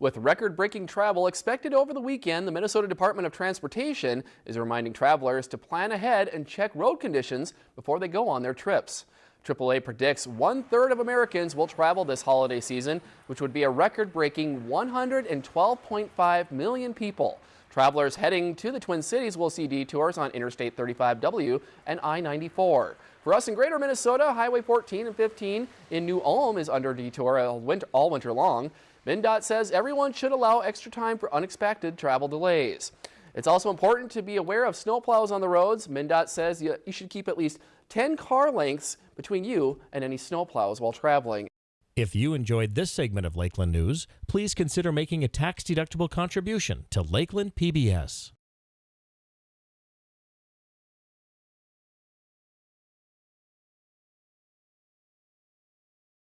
With record-breaking travel expected over the weekend, the Minnesota Department of Transportation is reminding travelers to plan ahead and check road conditions before they go on their trips. AAA predicts one-third of Americans will travel this holiday season, which would be a record-breaking 112.5 million people. Travelers heading to the Twin Cities will see detours on Interstate 35W and I-94. For us in greater Minnesota, Highway 14 and 15 in New Ulm is under detour all winter, all winter long. MnDOT says everyone should allow extra time for unexpected travel delays. It's also important to be aware of snowplows on the roads. MnDOT says you, you should keep at least 10 car lengths between you and any snowplows while traveling. If you enjoyed this segment of Lakeland News, please consider making a tax-deductible contribution to Lakeland PBS.